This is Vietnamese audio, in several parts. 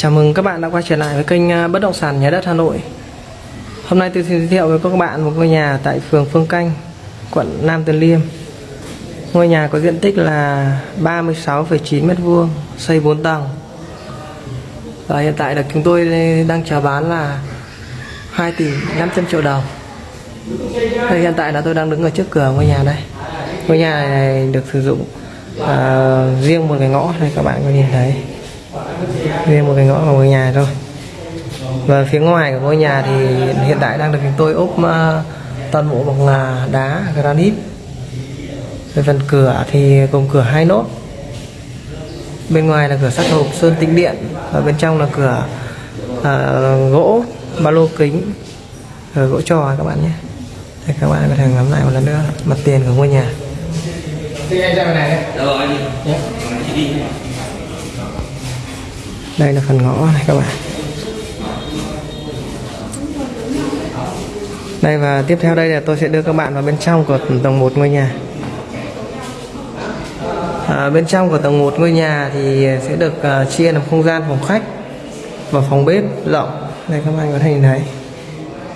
Chào mừng các bạn đã quay trở lại với kênh à, Bất động sản Nhà đất Hà Nội. Hôm nay tôi xin giới thiệu với các bạn một ngôi nhà tại phường Phương Canh, quận Nam Từ Liêm. Ngôi nhà có diện tích là 36,9 m2, xây 4 tầng. Và hiện tại là chúng tôi đang chào bán là 2 tỷ 500 triệu đồng. Đây hiện tại là tôi đang đứng ở trước cửa ngôi nhà đây. Ngôi nhà này được sử dụng uh, riêng một cái ngõ này các bạn có nhìn thấy riêng một cái ngõ của ngôi nhà thôi. Và phía ngoài của ngôi nhà thì hiện tại đang được chúng tôi ốp uh, toàn bộ bằng uh, đá granite. Về phần cửa thì gồm cửa hai nốt. Bên ngoài là cửa sắt hộp sơn tĩnh điện và bên trong là cửa uh, gỗ ba lô kính cửa gỗ trò các bạn nhé. Đây, các bạn có thể ngắm lại một lần nữa mặt tiền của ngôi nhà đây là phần ngõ này các bạn. Đây và tiếp theo đây là tôi sẽ đưa các bạn vào bên trong của tầng 1 ngôi nhà. À, bên trong của tầng 1 ngôi nhà thì sẽ được uh, chia làm không gian phòng khách và phòng bếp rộng. Đây các bạn có thể nhìn thấy.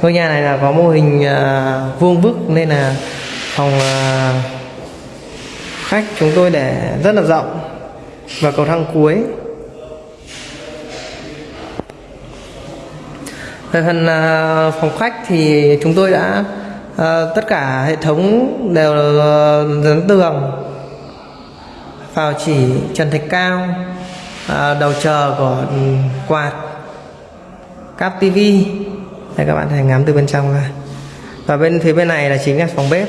Ngôi nhà này là có mô hình uh, vuông vức nên là phòng uh, khách chúng tôi để rất là rộng và cầu thang cuối. Về phần à, phòng khách thì chúng tôi đã à, tất cả hệ thống đều à, dán tường vào chỉ, trần thạch cao đầu chờ của quạt, cáp tivi đây, các bạn thể ngắm từ bên trong ra. Và bên phía bên này là chính là phòng bếp.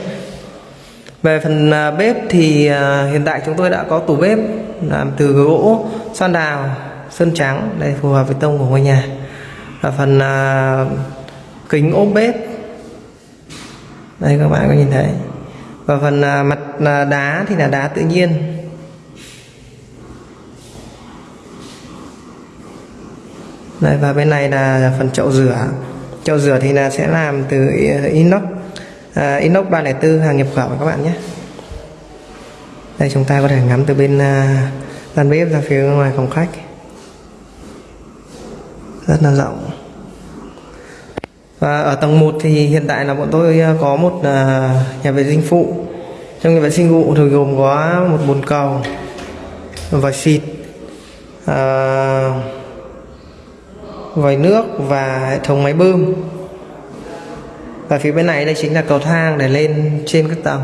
Về phần bếp thì hiện tại chúng tôi đã có tủ bếp làm từ gỗ, son đào, sơn trắng. Đây phù hợp với tông của ngôi nhà và phần à, kính ốp bếp. Đây các bạn có nhìn thấy. Và phần à, mặt à, đá thì là đá tự nhiên. Đây và bên này là phần chậu rửa. Chậu rửa thì là sẽ làm từ à, inox. À, inox 304 hàng nhập khẩu các bạn nhé. Đây chúng ta có thể ngắm từ bên à, gian bếp ra phía ngoài phòng khách. Rất là rộng và ở tầng 1 thì hiện tại là bọn tôi ờ, có một ờ, nhà vệ sinh phụ. Trong nhà vệ sinh phụ thì gồm có một bồn cầu vòi xịt à, vòi nước và hệ thống máy bơm. Và phía bên này đây chính là cầu thang để lên trên các tầng.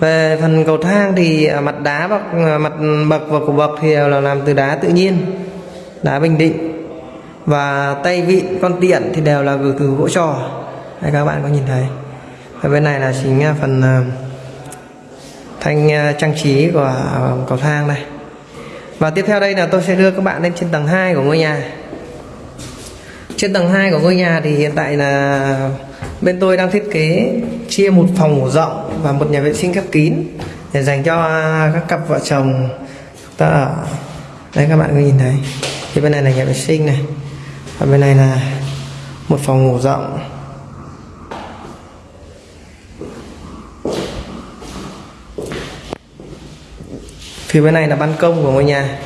Về phần cầu thang thì mặt đá bậc mặt bậc và cổ bậc thì là làm từ đá tự nhiên đá bình định và tay vị, con tiện thì đều là từ gỗ trò đây các bạn có nhìn thấy. Và bên này là chính phần ờ, thanh ờ, trang trí của ờ, cầu thang này. Và tiếp theo đây là tôi sẽ đưa các bạn lên trên tầng 2 của ngôi nhà. Trên tầng 2 của ngôi nhà thì hiện tại là bên tôi đang thiết kế chia một phòng ngủ rộng và một nhà vệ sinh khép kín để dành cho các cặp vợ chồng ta ở. Đây các bạn có nhìn thấy. Thì bên này là nhà vệ sinh này và bên này là một phòng ngủ rộng. Phía bên này là ban công của ngôi nhà.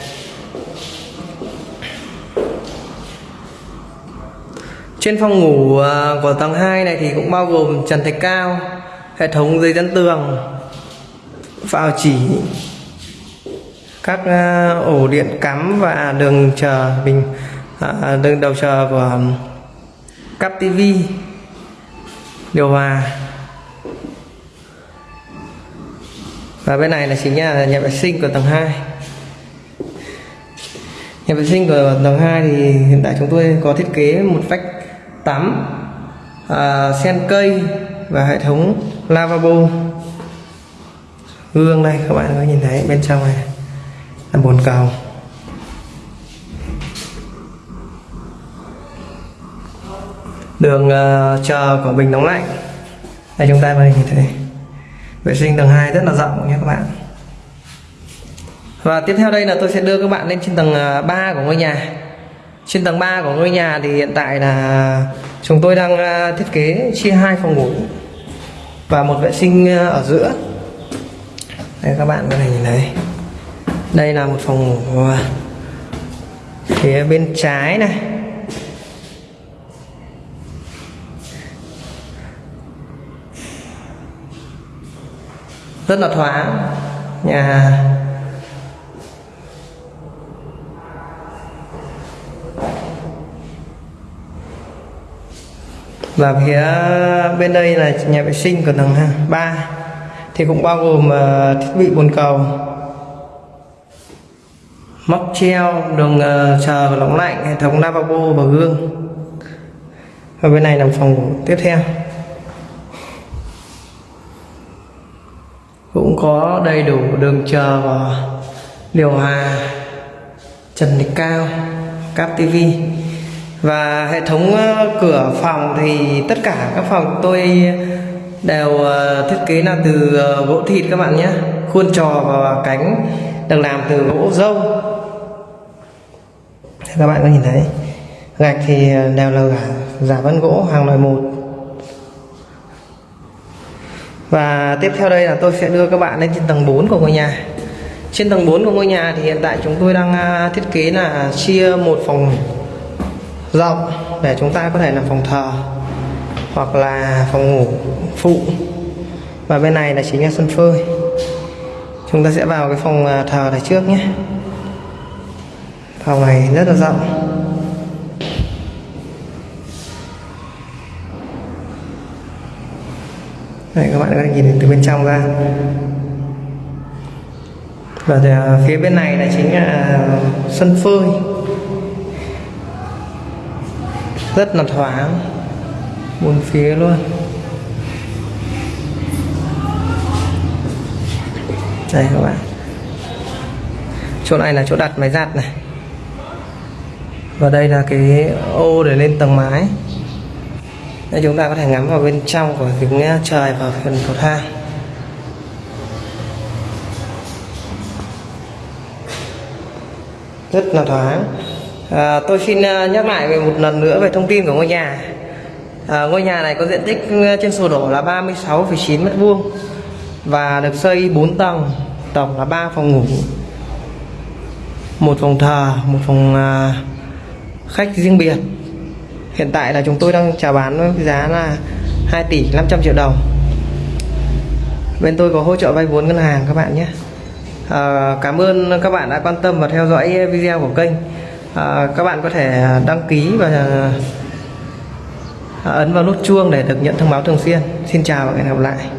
Trên phòng ngủ à, của tầng 2 này thì cũng bao gồm trần thạch cao, hệ thống dây dẫn tường vào chỉ, các à, ổ điện cắm và đường chờ bình. Ờ, à, đường đầu chờ um, của cắp tivi điều hòa. Và bên này là chính là nhà vệ sinh của tầng 2 nhà vệ sinh của tầng 2 thì hiện tại chúng tôi có thiết kế một vách tắm à, sen cây và hệ thống lavabo. Gương đây các bạn có nhìn thấy bên trong này là bồn cầu. Đường uh, chờ của bình nóng lạnh đây chúng ta có nhìn thấy vệ sinh tầng 2 rất là rộng nhé các bạn. Và tiếp theo đây là tôi sẽ đưa các bạn lên trên tầng ờ, 3 của ngôi nhà. Trên tầng 3 của ngôi nhà thì hiện tại là chúng tôi đang ờ, thiết kế chia hai phòng ngủ và một vệ sinh ở giữa. Đây các bạn có thể nhìn thấy. Đây là một phòng ngủ. Phía bên trái này. Rất là thoáng. Nhà. Và phía bên đây là nhà vệ sinh của tầng 3 thì cũng bao gồm ờ, thiết bị bồn cầu, móc treo đường chờ và lạnh, hệ thống lavabo và gương. Và bên này là phòng tiếp theo. Cũng có đầy đủ đường chờ và điều hòa trần lịch cao, cáp tivi và hệ thống ờ, cửa phòng thì tất cả các phòng tôi đều ờ, thiết kế là từ ờ, gỗ thịt các bạn nhé. Khuôn trò và cánh được làm từ gỗ dâu các bạn có nhìn thấy, gạch thì đều là giả vân gỗ, hàng loại một và tiếp theo đây là tôi sẽ đưa các bạn lên trên tầng 4 của ngôi nhà. Trên tầng 4 của ngôi nhà thì hiện tại chúng tôi đang à, thiết kế là chia một phòng rộng để chúng ta có thể làm phòng thờ hoặc là phòng ngủ phụ. Và bên này là chính là sân phơi. Chúng ta sẽ vào cái phòng à, thờ này trước nhé. Phòng này rất là rộng. Đây, các bạn có thể nhìn từ bên trong ra. Và thì, phía bên này là chính là sân phơi. Rất là thoáng bốn phía luôn. Đây các bạn. Chỗ này là chỗ đặt máy giặt này. Và đây là cái ô để lên tầng mái đây chúng ta có thể ngắm vào bên trong của kính trời và phần cầu thang rất là thoáng. À, tôi xin à, nhắc lại về một lần nữa về thông tin của ngôi nhà. À, ngôi nhà này có diện tích ừ, trên sổ đỏ là 36,9 mét vuông và được xây 4 tầng tổng là 3 phòng ngủ một phòng thờ một phòng à, khách riêng biệt hiện tại là chúng tôi đang chào bán với giá là 2 tỷ 500 triệu đồng. Bên tôi có hỗ trợ vay vốn ngân hàng các bạn nhé. À, cảm ơn các bạn đã quan tâm và theo dõi video của kênh. À, các bạn có thể đăng ký và ờ, ấn vào nút chuông để được nhận thông báo thường xuyên. Xin chào và hẹn gặp lại.